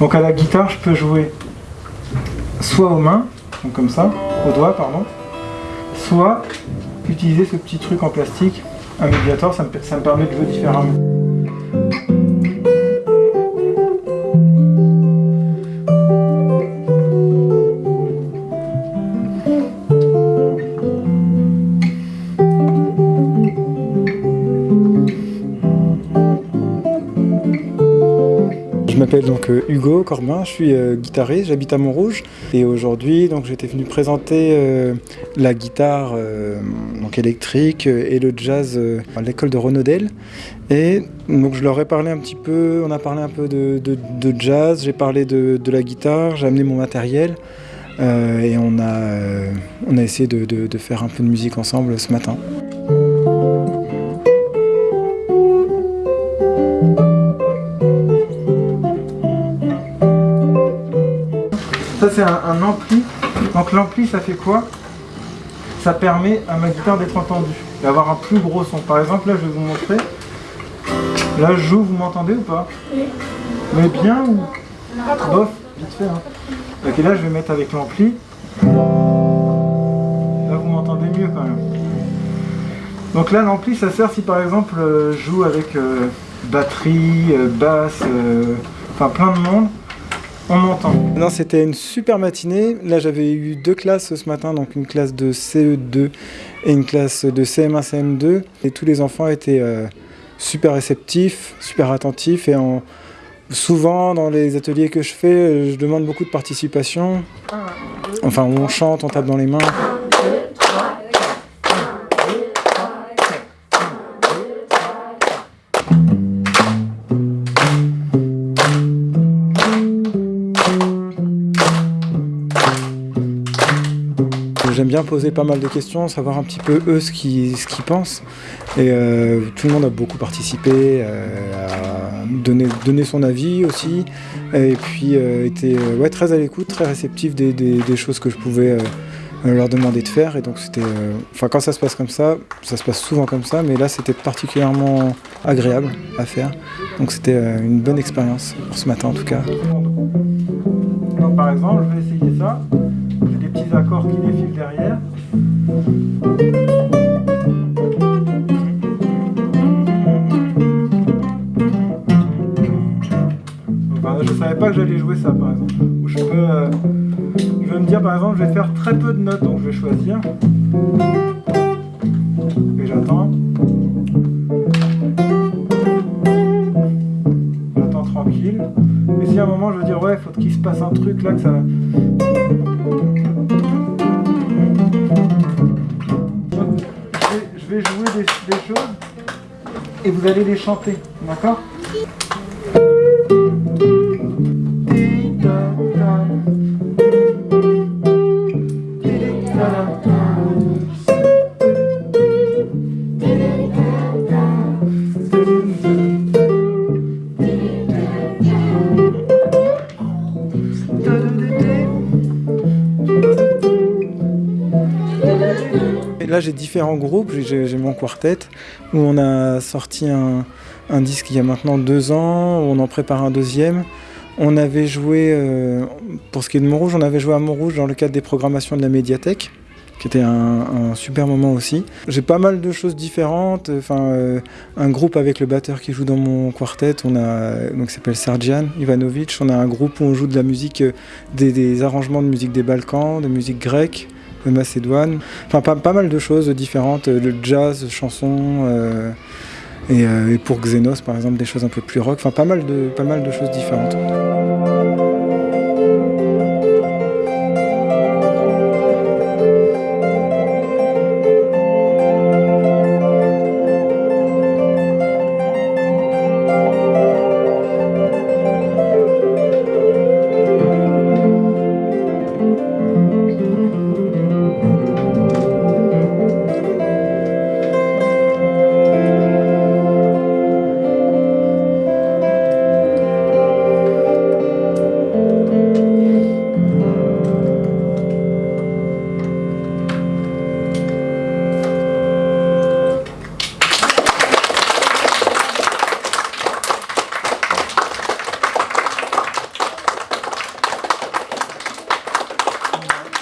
Donc à la guitare, je peux jouer soit aux mains, donc comme ça, aux doigts, pardon, soit utiliser ce petit truc en plastique, un médiator, ça me, ça me permet de jouer différemment. Je m'appelle donc euh, Hugo Corbin, je suis euh, guitariste, j'habite à Montrouge et aujourd'hui j'étais venu présenter euh, la guitare donc électrique et le jazz à l'école de Renaudel et donc je leur ai parlé un petit peu, on a parlé un peu de, jazz, j'ai parlé de, la guitare, j'ai amené mon matériel et on a, on a essayé de faire un peu de musique ensemble ce matin. C'est un, ampli. Donc l'ampli ça fait quoi? Ça permet à ma guitare d'être entendue, d'avoir un plus gros son. Par exemple là je vais vous montrer. Là je joue, vous m'entendez ou pas? Oui. Mais bien ou? Bof, vite fait. Hein. Ok là je vais mettre avec l'ampli. Là vous m'entendez mieux quand même. Donc là l'ampli ça sert si par exemple euh, je joue avec euh, batterie, euh, basse, enfin plein de monde on m'entend. Non, c'était une super matinée. Là, j'avais eu deux classes ce matin, donc une classe de CE2 et une classe de CM1, CM2. Et tous les enfants étaient euh, super réceptifs, super attentifs. Et souvent, dans les ateliers que je fais, je demande beaucoup de participation. Enfin, on chante, on tape dans les mains. J'aime bien poser pas mal de questions, savoir un petit peu eux ce qu'ils pensent. Et euh, tout le monde a beaucoup participé, euh, à donner, donner son avis aussi. Et puis euh, était ouais, très à l'écoute, très réceptif des, des, choses que je pouvais leur demander de faire. Et donc c'était. Enfin quand ça se passe comme ça, ça se passe souvent comme ça, mais là c'était particulièrement agréable à faire. Donc c'était une bonne expérience pour ce matin en tout cas. par exemple, je vais essayer ça accords qui défilent derrière. je ne savais pas que j'allais jouer ça par exemple. je peux, euh, je vais me dire par exemple, je vais faire très peu de notes, donc je vais choisir. Et. J'attends je veux dire ouais, faut qu'il se passe un truc là que ça. je vais jouer des, choses. Et vous allez les chanter, d'accord? Là j'ai différents groupes, j'ai mon quartet où on a sorti un, disque il y a maintenant deux ans, on en prépare un deuxième. On avait joué, euh, pour ce qui est de Montrouge, on avait joué à Montrouge dans le cadre des programmations de la médiathèque qui était un, super moment aussi. J'ai pas mal de choses différentes, enfin euh, un groupe avec le batteur qui joue dans mon quartet, on a donc s'appelle Sergian Ivanovic, on a un groupe où on joue de la musique, euh, des, des arrangements de musique des Balkans, de musique grecque, Macédoine. Pas, mal de choses différentes, euh, le jazz, chansons, euh, euh, et, pour Xenos, par exemple, des choses un peu plus rock. Pas mal de choses différentes.